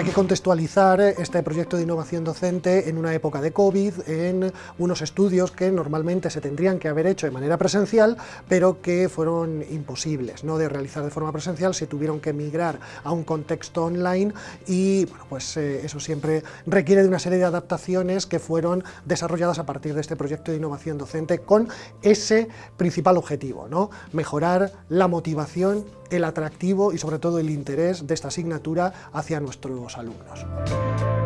Hay que contextualizar este proyecto de innovación docente en una época de COVID, en unos estudios que normalmente se tendrían que haber hecho de manera presencial, pero que fueron imposibles ¿no? de realizar de forma presencial, se tuvieron que migrar a un contexto online y bueno, pues eh, eso siempre requiere de una serie de adaptaciones que fueron desarrolladas a partir de este proyecto de innovación docente con ese principal objetivo, ¿no? mejorar la motivación, el atractivo y sobre todo el interés de esta asignatura hacia nuestros alumnos.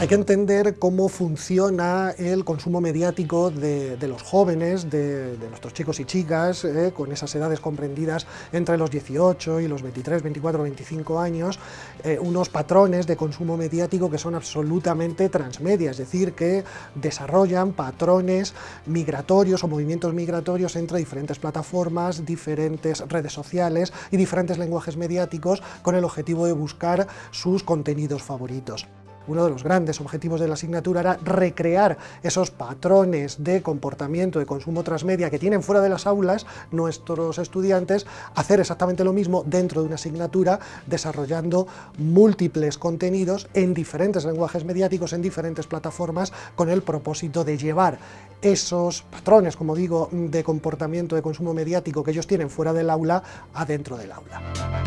Hay que entender cómo funciona el consumo mediático de, los jóvenes, de, nuestros chicos y chicas, eh, con esas edades comprendidas entre los 18 y los 23, 24, 25 años, eh, unos patrones de consumo mediático que son absolutamente transmedia, es decir, que desarrollan patrones migratorios o movimientos migratorios entre diferentes plataformas, diferentes redes sociales y diferentes lenguajes mediáticos con el objetivo de buscar sus contenidos favoritos uno de los grandes objetivos de la asignatura era recrear esos patrones de comportamiento de consumo transmedia que tienen fuera de las aulas nuestros estudiantes, hacer exactamente lo mismo dentro de una asignatura, desarrollando múltiples contenidos en diferentes lenguajes mediáticos, en diferentes plataformas, con el propósito de llevar esos patrones, como digo, de comportamiento de consumo mediático que ellos tienen fuera del aula, adentro del aula.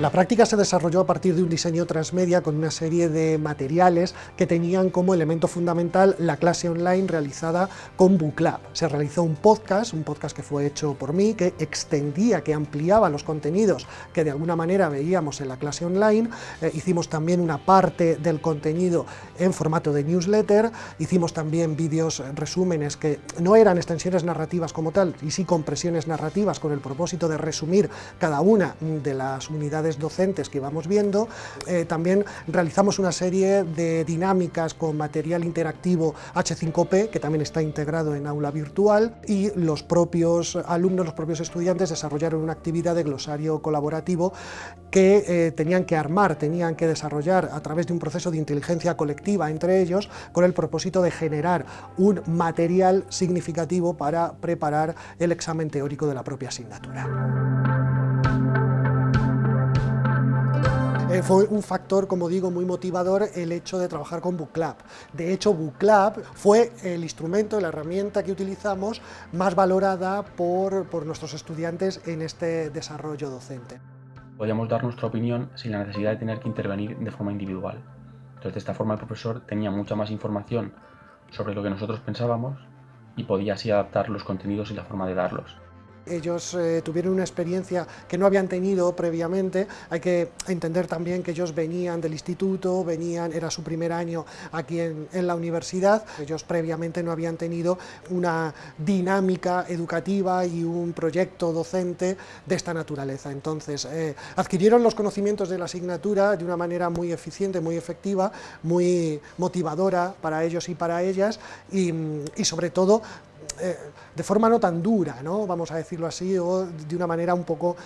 La práctica se desarrolló a partir de un diseño transmedia con una serie de materiales que tenían como elemento fundamental la clase online realizada con Booklab. Se realizó un podcast, un podcast que fue hecho por mí, que extendía, que ampliaba los contenidos que de alguna manera veíamos en la clase online. Eh, hicimos también una parte del contenido en formato de newsletter, hicimos también vídeos resúmenes que no eran extensiones narrativas como tal, y sí compresiones narrativas con el propósito de resumir cada una de las unidades docentes que íbamos viendo. Eh, también realizamos una serie de dinámicas con material interactivo H5P, que también está integrado en aula virtual, y los propios alumnos, los propios estudiantes desarrollaron una actividad de glosario colaborativo que eh, tenían que armar, tenían que desarrollar a través de un proceso de inteligencia colectiva entre ellos, con el propósito de generar un material significativo para preparar el examen teórico de la propia asignatura. Eh, fue un factor, como digo, muy motivador el hecho de trabajar con Booklab. De hecho, Booklab fue el instrumento, la herramienta que utilizamos más valorada por, por nuestros estudiantes en este desarrollo docente. Podíamos dar nuestra opinión sin la necesidad de tener que intervenir de forma individual. Entonces, de esta forma el profesor tenía mucha más información sobre lo que nosotros pensábamos y podía así adaptar los contenidos y la forma de darlos. Ellos eh, tuvieron una experiencia que no habían tenido previamente, hay que entender también que ellos venían del instituto, venían, era su primer año aquí en, la universidad, ellos previamente no habían tenido una dinámica educativa y un proyecto docente de esta naturaleza. Entonces, eh, adquirieron los conocimientos de la asignatura de una manera muy eficiente, muy efectiva, muy motivadora para ellos y para ellas, y, y sobre todo eh, de forma no tan dura, ¿no? vamos a decirlo así, o de una manera un poco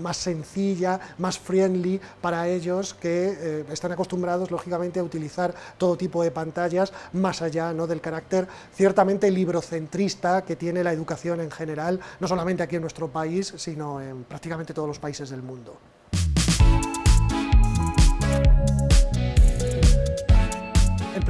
más sencilla, más friendly para ellos que eh, están acostumbrados, lógicamente, a utilizar todo tipo de pantallas, más allá ¿no? del carácter ciertamente librocentrista que tiene la educación en general, no solamente aquí en nuestro país, sino en prácticamente todos los países del mundo.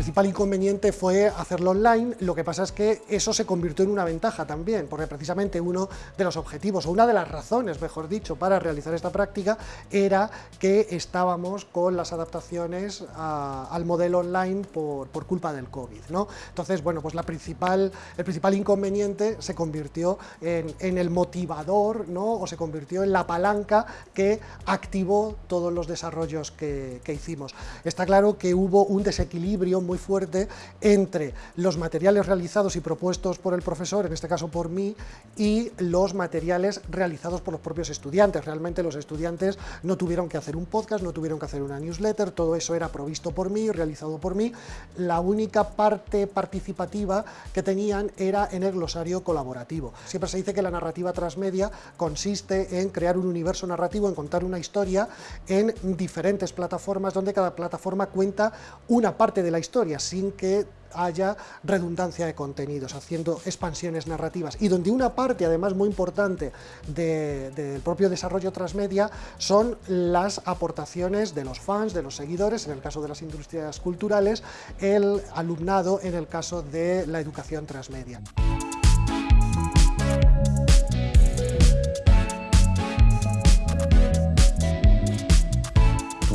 Principal inconveniente fue hacerlo online, lo que pasa es que eso se convirtió en una ventaja también, porque precisamente uno de los objetivos, o una de las razones, mejor dicho, para realizar esta práctica, era que estábamos con las adaptaciones al modelo online por, culpa del COVID. ¿no? Entonces, bueno, pues la principal, el principal inconveniente se convirtió en, el motivador, ¿no? o se convirtió en la palanca que activó todos los desarrollos que, que hicimos. Está claro que hubo un desequilibrio muy fuerte entre los materiales realizados y propuestos por el profesor, en este caso por mí, y los materiales realizados por los propios estudiantes. Realmente los estudiantes no tuvieron que hacer un podcast, no tuvieron que hacer una newsletter, todo eso era provisto por mí, realizado por mí. La única parte participativa que tenían era en el glosario colaborativo. Siempre se dice que la narrativa transmedia consiste en crear un universo narrativo, en contar una historia en diferentes plataformas, donde cada plataforma cuenta una parte de la historia, sin que haya redundancia de contenidos, haciendo expansiones narrativas, y donde una parte, además muy importante, del propio desarrollo transmedia son las aportaciones de los fans, de los seguidores, en el caso de las industrias culturales, el alumnado en el caso de la educación transmedia.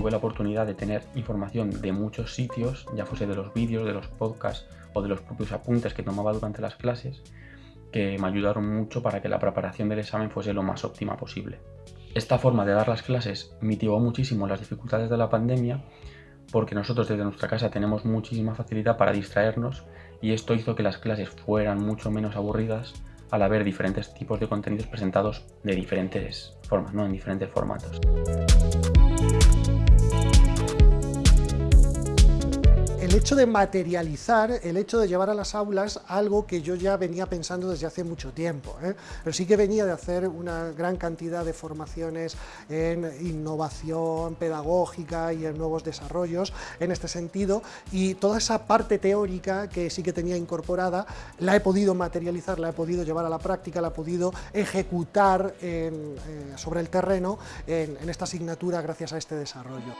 Tuve la oportunidad de tener información de muchos sitios, ya fuese de los vídeos, de los podcasts o de los propios apuntes que tomaba durante las clases, que me ayudaron mucho para que la preparación del examen fuese lo más óptima posible. Esta forma de dar las clases mitigó muchísimo las dificultades de la pandemia porque nosotros desde nuestra casa tenemos muchísima facilidad para distraernos y esto hizo que las clases fueran mucho menos aburridas al haber diferentes tipos de contenidos presentados de diferentes formas, ¿no? en diferentes formatos. Hecho de materializar, el hecho de llevar a las aulas algo que yo ya venía pensando desde hace mucho tiempo, ¿eh? pero sí que venía de hacer una gran cantidad de formaciones en innovación pedagógica y en nuevos desarrollos en este sentido, y toda esa parte teórica que sí que tenía incorporada, la he podido materializar, la he podido llevar a la práctica, la he podido ejecutar eh, sobre el terreno en esta asignatura gracias a este desarrollo.